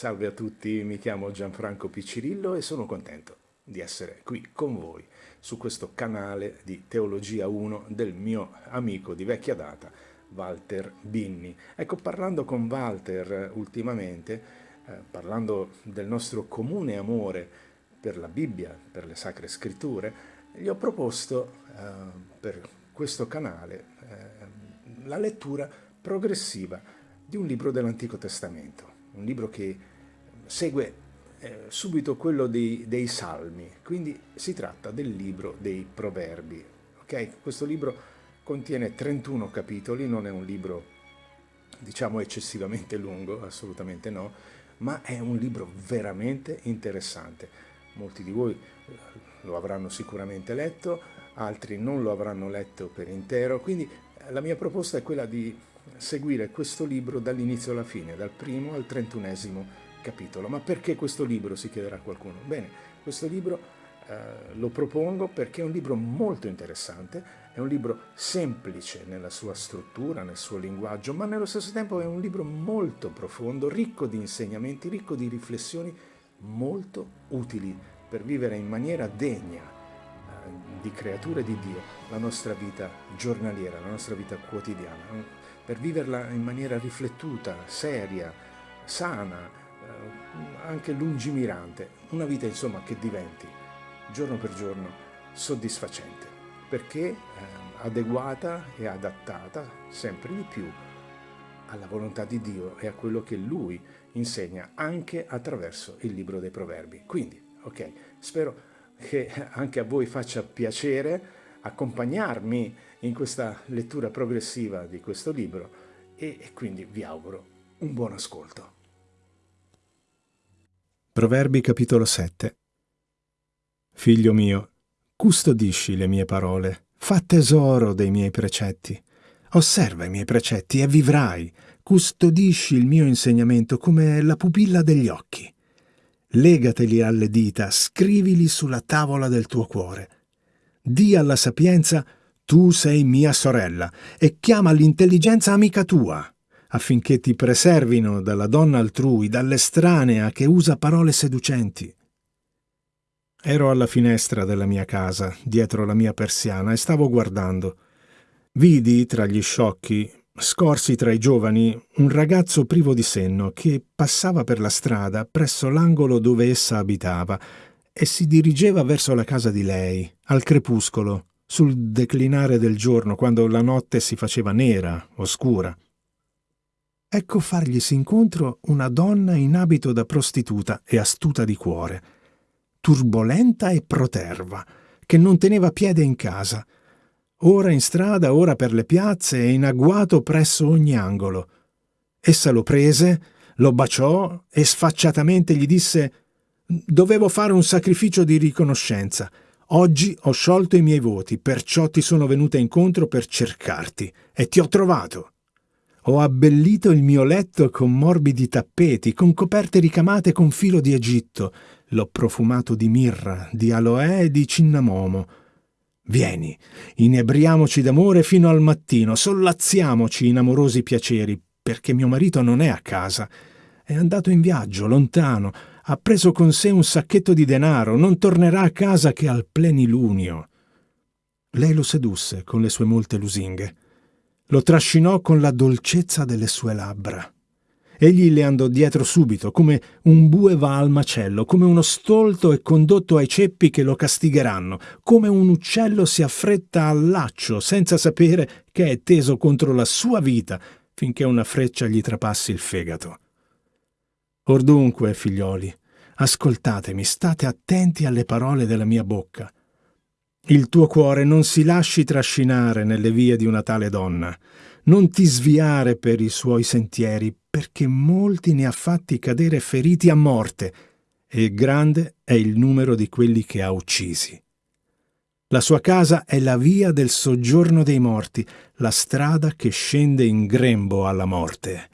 Salve a tutti, mi chiamo Gianfranco Piccirillo e sono contento di essere qui con voi su questo canale di Teologia 1 del mio amico di vecchia data, Walter Binni. Ecco, parlando con Walter eh, ultimamente, eh, parlando del nostro comune amore per la Bibbia, per le Sacre Scritture, gli ho proposto eh, per questo canale eh, la lettura progressiva di un libro dell'Antico Testamento, un libro che segue eh, subito quello dei, dei, Salmi, quindi si tratta del libro dei Proverbi. Okay? Questo libro contiene 31 capitoli, non è un libro diciamo eccessivamente lungo, assolutamente no, ma è un libro veramente interessante. Molti di voi eh, lo avranno sicuramente letto, altri non lo avranno letto per intero, quindi eh, la mia proposta è quella di seguire questo libro dall'inizio alla fine, dal primo al trentunesimo capitolo. Ma perché questo libro, si chiederà qualcuno? Bene, questo libro eh, lo propongo perché è un libro molto interessante, è un libro semplice nella sua struttura, nel suo linguaggio, ma nello stesso tempo è un libro molto profondo, ricco di insegnamenti, ricco di riflessioni molto utili per vivere in maniera degna eh, di creature di Dio la nostra vita giornaliera, la nostra vita quotidiana, per viverla in maniera riflettuta, seria, sana, anche lungimirante, una vita insomma che diventi giorno per giorno soddisfacente, perché eh, adeguata e adattata sempre di più alla volontà di Dio e a quello che Lui insegna anche attraverso il libro dei proverbi. Quindi, ok, spero che anche a voi faccia piacere accompagnarmi in questa lettura progressiva di questo libro e, e quindi vi auguro un buon ascolto. Proverbi capitolo 7 Figlio mio, custodisci le mie parole, fa tesoro dei miei precetti. Osserva i miei precetti e vivrai, custodisci il mio insegnamento come la pupilla degli occhi. Legateli alle dita, scrivili sulla tavola del tuo cuore. Di alla sapienza, tu sei mia sorella, e chiama l'intelligenza amica tua affinché ti preservino dalla donna altrui, dall'estranea che usa parole seducenti. Ero alla finestra della mia casa, dietro la mia persiana, e stavo guardando. Vidi tra gli sciocchi, scorsi tra i giovani, un ragazzo privo di senno che passava per la strada presso l'angolo dove essa abitava e si dirigeva verso la casa di lei, al crepuscolo, sul declinare del giorno, quando la notte si faceva nera, oscura. Ecco farglisi incontro una donna in abito da prostituta e astuta di cuore, turbolenta e proterva, che non teneva piede in casa, ora in strada, ora per le piazze e in agguato presso ogni angolo. Essa lo prese, lo baciò e sfacciatamente gli disse «Dovevo fare un sacrificio di riconoscenza. Oggi ho sciolto i miei voti, perciò ti sono venuta incontro per cercarti e ti ho trovato». Ho abbellito il mio letto con morbidi tappeti, con coperte ricamate con filo di Egitto. L'ho profumato di mirra, di aloe e di cinnamomo. Vieni, inebriamoci d'amore fino al mattino, sollazziamoci in amorosi piaceri, perché mio marito non è a casa. È andato in viaggio, lontano, ha preso con sé un sacchetto di denaro, non tornerà a casa che al plenilunio. Lei lo sedusse con le sue molte lusinghe. Lo trascinò con la dolcezza delle sue labbra. Egli le andò dietro subito, come un bue va al macello, come uno stolto è condotto ai ceppi che lo castigheranno, come un uccello si affretta al laccio senza sapere che è teso contro la sua vita finché una freccia gli trapassi il fegato. Or dunque, figlioli, ascoltatemi, state attenti alle parole della mia bocca. Il tuo cuore non si lasci trascinare nelle vie di una tale donna, non ti sviare per i suoi sentieri, perché molti ne ha fatti cadere feriti a morte, e grande è il numero di quelli che ha uccisi. La sua casa è la via del soggiorno dei morti, la strada che scende in grembo alla morte.